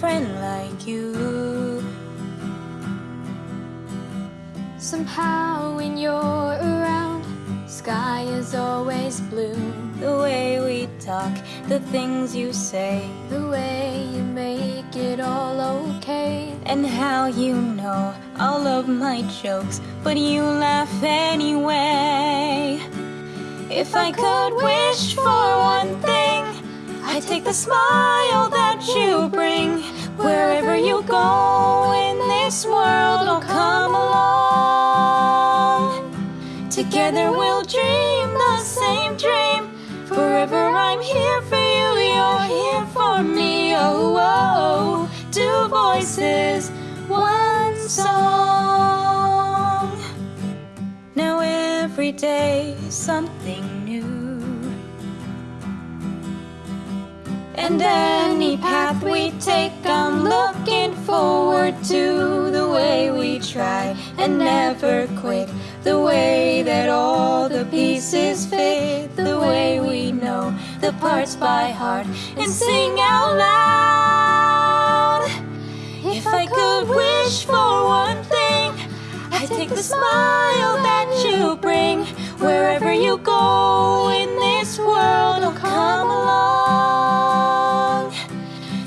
friend like you. Somehow when you're around, sky is always blue. The way we talk, the things you say, The way you make it all okay. and how you know all of my jokes, but you laugh anyway. If I could wish for one thing, take the smile that you bring. Wherever you go in this world, I'll come along. Together we'll dream the same dream. Forever I'm here for you, you're here for me. Oh, oh, two voices, one song. Now every day something new. And any path we take, I'm looking forward to the way we try and never quit. The way that all the pieces fit, the way we know the parts by heart and sing out loud. If I could wish for one thing, I'd take the smile that you bring. Wherever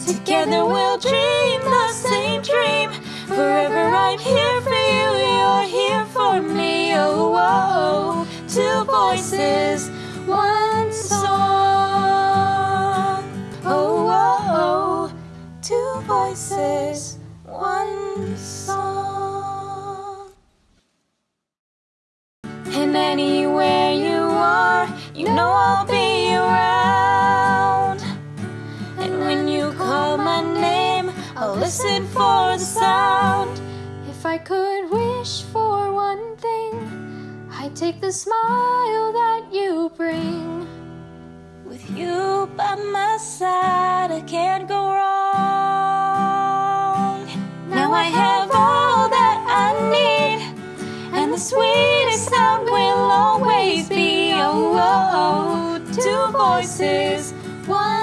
Together we'll dream the same dream. Forever I'm here for you, you're here for me. Oh, oh, oh. two voices, one song. Oh, oh, oh, two voices, one song. listen for the sound. If I could wish for one thing, I'd take the smile that you bring. With you by my side, I can't go wrong. Now I have all that I need, and the sweetest sound will always be oh, oh, oh two voices, one.